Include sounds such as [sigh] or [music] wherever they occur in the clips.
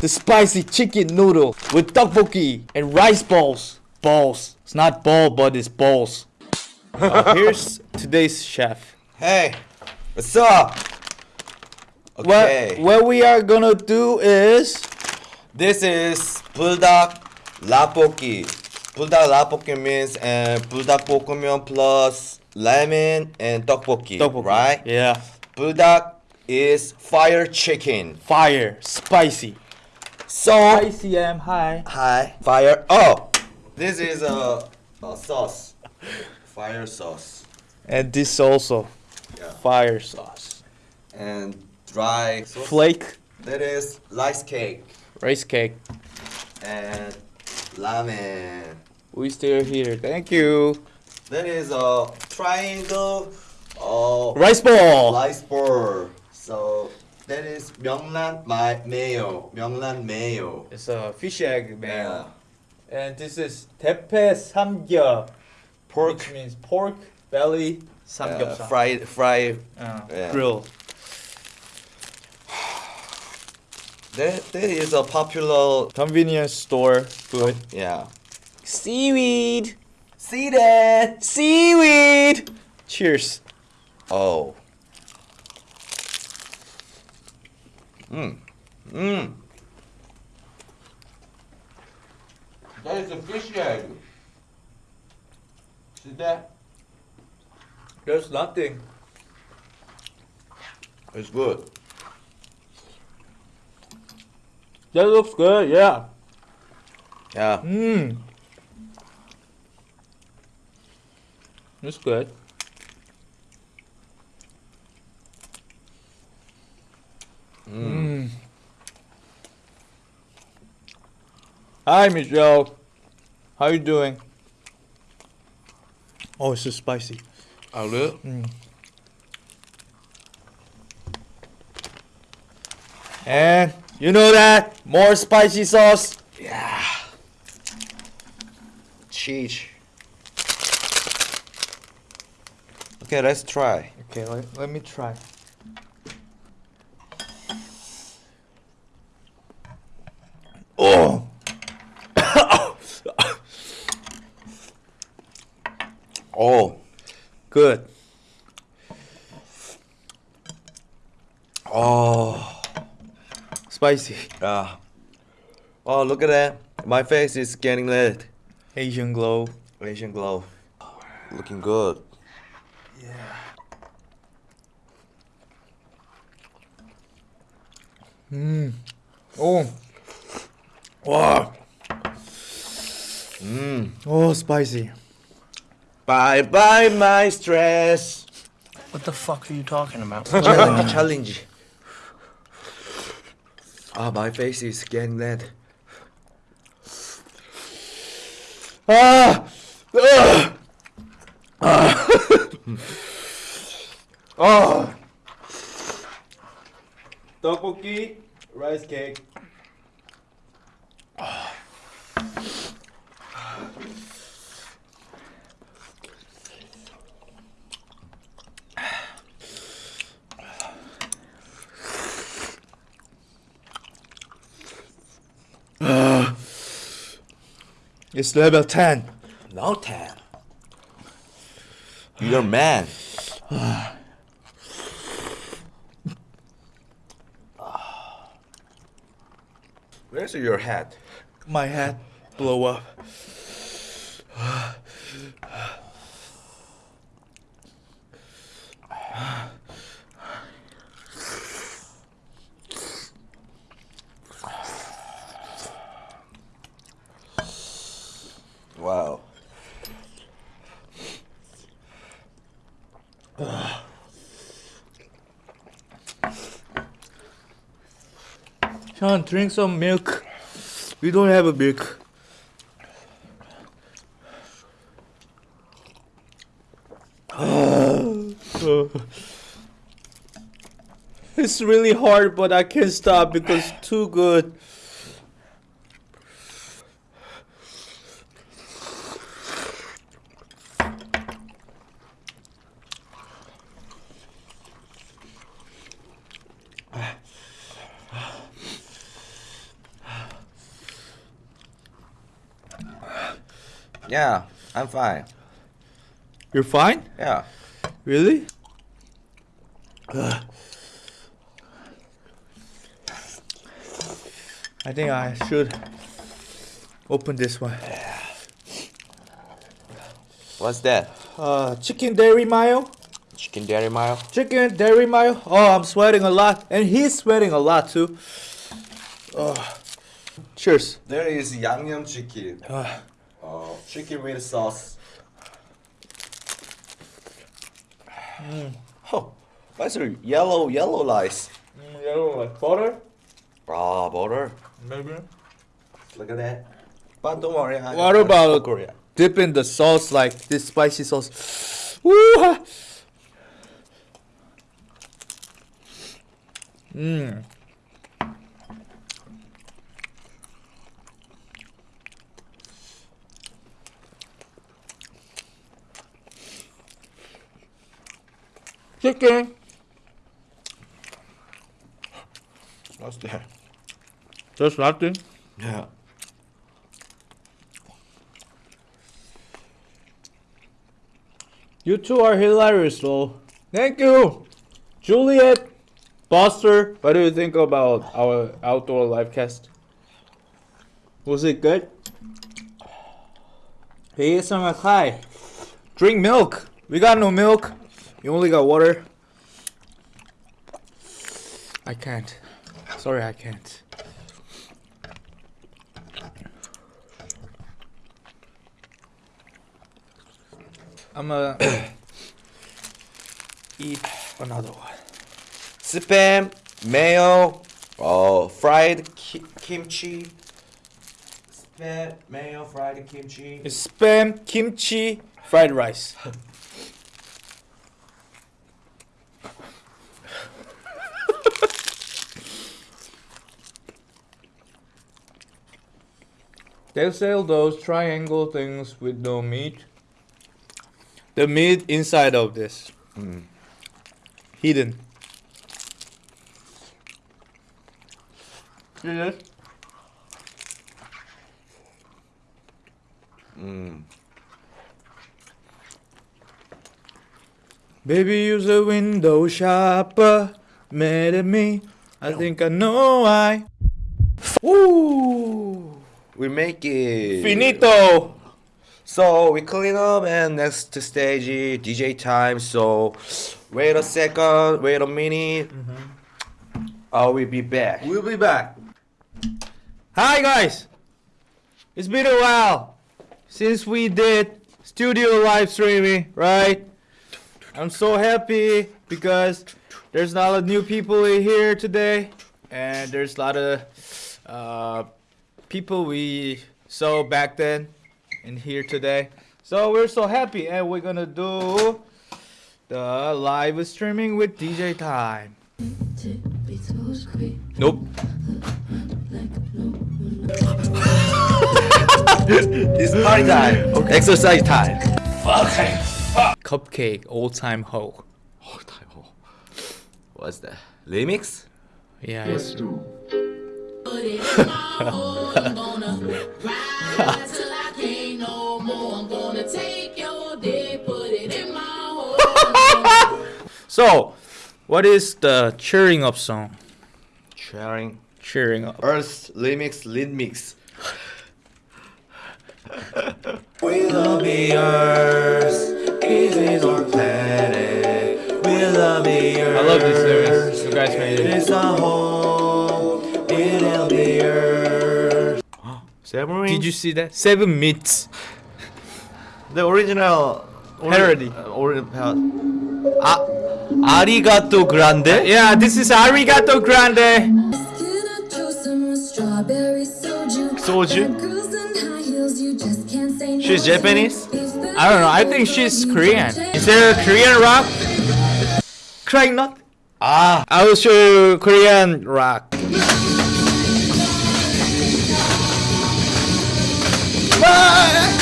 the spicy chicken noodle with tteokbokki and rice balls. Balls. It's not ball, but it's balls. [laughs] uh, here's today's chef. Hey, what's up? Okay. What, what we are gonna do is... This is buldak lapoki. Buldak lapoki means uh, buldak bokkeum plus ramen and tteokbokki, tteokbokki. right? Yeah. Buldak is fire chicken. Fire, spicy. So Spicy am high. hi fire. Oh, this is a, a sauce. Fire sauce And this also. Yeah. Fire sauce. and dry sauce. Flake. That is rice cake Rice cake. and ramen. We still here. Thank you. That is a triangle uh, Rice ball. rice ball. So that is 명란 my mayo. 명란 mayo. It's a fish egg Yeah. And this is tepe samgyeop, Pork which means pork belly uh, samgyeopsal. fried fried. Uh, Yeah. grill. [sighs] That that is a popular. Convenience store food. Yeah. Seaweed. See that? Seaweed. Cheers. Oh. Mmm. Mmm. That is a fish egg. See that? There's nothing. It's good. That looks good. Yeah. Yeah. Mmm. It's good. Mm. Mm. Hi, Michelle. How you doing? Oh, it's so spicy. Oh, really? And you know that more spicy sauce. Yeah. Cheese. Okay, let's try. Okay, let, let me try. Oh. [coughs] Oh. Good. Oh. Spicy. Yeah. Oh, look at that. My face is getting red. Asian glow. Asian glow. Looking good. Yeah. Mmm. Oh. Wow. Mmm. Oh, spicy. Bye bye, my stress. What the fuck are you talking about? [laughs] challenge, challenge. Ah, my face is getting red. Ah. Ugh. Ah. [laughs] oh. Tteokbokki, rice cake. It's level 10. No 10. You're man. [sighs] Where's your hat? My hat blow up. Wow. Sean, drink some milk. We don't have a milk. [sighs] it's really hard, but I can't stop because it's too good. Yeah, I'm fine. You're fine? Yeah. Really? Ugh. I think I should open this one. What's that? Uh, chicken dairy mayo. Chicken dairy mayo? Chicken dairy mayo. Oh, I'm sweating a lot, and he's sweating a lot too. Oh. Cheers. There is 양념 chicken. Uh, Uh, chicken with sauce. Oh, what's a yellow yellow rice? yellow like butter, Ah, butter. maybe. Look at that. But don't worry. I, What about- Korea? Dip in the sauce like this spicy sauce. [gasps] Woo! Mmm. Chicken. What's that? Just nothing. Yeah. You two are hilarious, though. Thank you, Juliet, Buster. What do you think about our outdoor live cast? Was it good? Hey, some hi. Drink milk. We got no milk. You only got water. I can't. Sorry, I can't. I'm gonna [coughs] eat another one. Spam, mayo, oh, fried ki- kimchi. Spam, mayo, fried kimchi. It's spam, kimchi, fried rice. [laughs] they sell those triangle things with no meat. The meat inside of this. Hidden. See this? Mm. Baby, use a window shopper. Mad at me. I think I know why. Woo! We make it. Finito! So we clean up and next stage DJ time. So wait a second, wait a minute. I will be back. We'll be back. Hi, guys! It's been a while since we did studio live streaming, right? I'm so happy because there's a lot of new people in here today, and there's a lot of uh, people we saw back then and here today. So we're so happy, and we're gonna do the live streaming with DJ Time. Nope. [laughs] It's party time. Okay. Exercise time. Okay. Cupcake, old time ho. Oh, time. oh. What's that? Remix? Yeah, it's [laughs] So, what is the cheering up song? Cheering. Cheering up. Earth remix, lead mix. we'll be yours. This is our planet. We'll be yours. I love this lyrics. You guys made it. It's a home. Submarine? Did you see that? Seven minutes. the original Parody. Uh, ori- uh, ah, arigato grande. Yeah, this is Arigato Grande. Soju? She's She's Japanese? I don't know. I think she's Korean. Is there a Korean rock? Crying Nut? Ah, I will show you Korean rock. Nine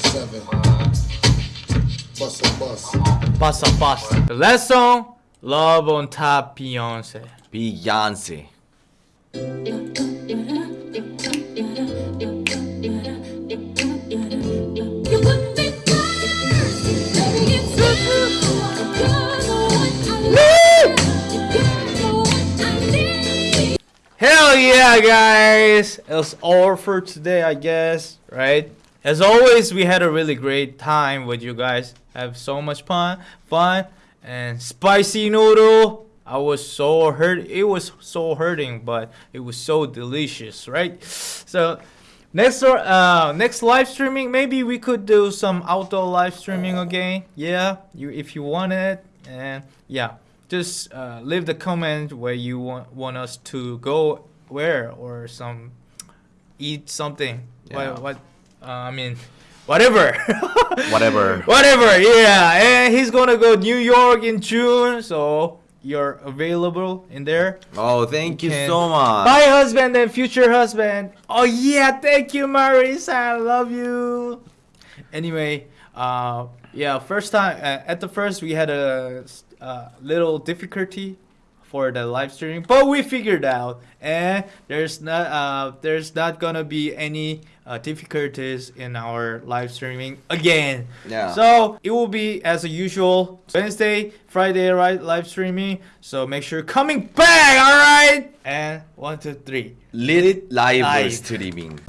seven. Bust a bust. Pasa pasa. The last song, Love on Top Beyonce. Beyonce. Hell yeah, guys! it's all for today, I guess, right? As always, we had a really great time with you guys. Have so much fun, fun, and spicy noodle. I was so hurt. It was so hurting, but it was so delicious, right? So next, uh, next live streaming, maybe we could do some outdoor live streaming again. Yeah, you if you want it, and yeah just uh, leave the comment where you want want us to go where or some eat something. Yeah. what what uh, i mean whatever. [laughs] Whatever. whatever yeah. And he's gonna go new york in june so you're available in there. Oh, thank you can- so much. my husband and future husband. Oh yeah thank you marisa i love you. Anyway uh yeah first time uh, at the first we had a uh, little difficulty for the live streaming but we figured out and there's not uh there's not gonna be any uh, difficulties in our live streaming again Yeah. so it will be as usual wednesday friday right live streaming so make sure coming back all right and one two three Lit live Live. streaming.